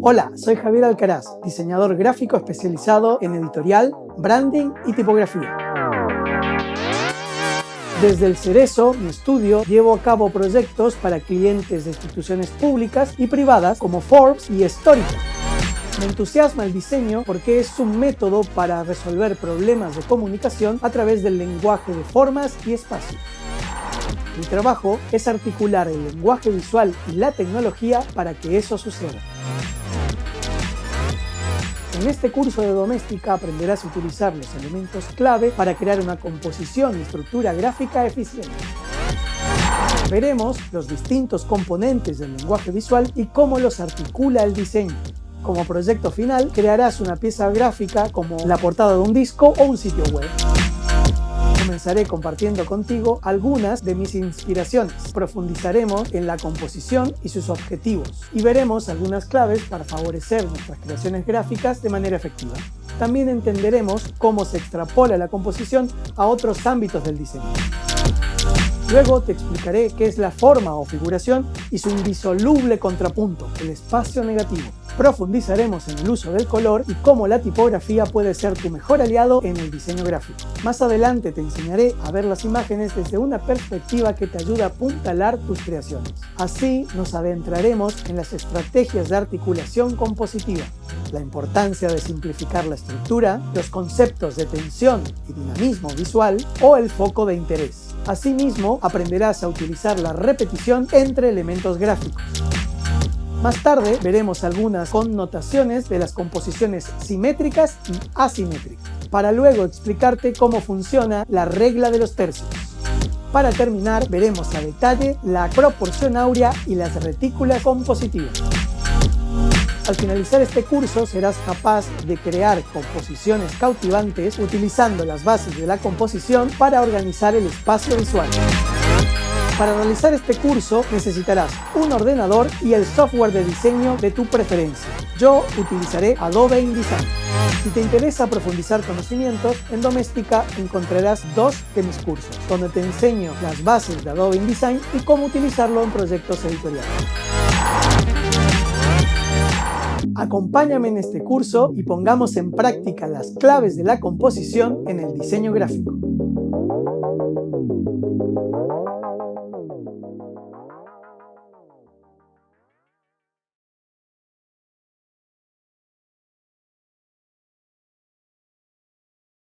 Hola, soy Javier Alcaraz, diseñador gráfico especializado en editorial, branding y tipografía. Desde el Cerezo, mi estudio, llevo a cabo proyectos para clientes de instituciones públicas y privadas como Forbes y Storytel. Me entusiasma el diseño porque es un método para resolver problemas de comunicación a través del lenguaje de formas y espacios. Mi trabajo es articular el lenguaje visual y la tecnología para que eso suceda. En este curso de doméstica aprenderás a utilizar los elementos clave para crear una composición y estructura gráfica eficiente. Veremos los distintos componentes del lenguaje visual y cómo los articula el diseño. Como proyecto final, crearás una pieza gráfica como la portada de un disco o un sitio web comenzaré compartiendo contigo algunas de mis inspiraciones. Profundizaremos en la composición y sus objetivos y veremos algunas claves para favorecer nuestras creaciones gráficas de manera efectiva. También entenderemos cómo se extrapola la composición a otros ámbitos del diseño. Luego te explicaré qué es la forma o figuración y su indisoluble contrapunto, el espacio negativo. Profundizaremos en el uso del color y cómo la tipografía puede ser tu mejor aliado en el diseño gráfico. Más adelante te enseñaré a ver las imágenes desde una perspectiva que te ayuda a apuntalar tus creaciones. Así nos adentraremos en las estrategias de articulación compositiva, la importancia de simplificar la estructura, los conceptos de tensión y dinamismo visual o el foco de interés. Asimismo, aprenderás a utilizar la repetición entre elementos gráficos. Más tarde veremos algunas connotaciones de las composiciones simétricas y asimétricas, para luego explicarte cómo funciona la regla de los tercios. Para terminar, veremos a detalle la proporción áurea y las retículas compositivas. Al finalizar este curso serás capaz de crear composiciones cautivantes utilizando las bases de la composición para organizar el espacio visual. Para realizar este curso necesitarás un ordenador y el software de diseño de tu preferencia. Yo utilizaré Adobe InDesign. Si te interesa profundizar conocimientos, en Doméstica encontrarás dos de mis cursos, donde te enseño las bases de Adobe InDesign y cómo utilizarlo en proyectos editoriales. Acompáñame en este curso y pongamos en práctica las claves de la composición en el diseño gráfico.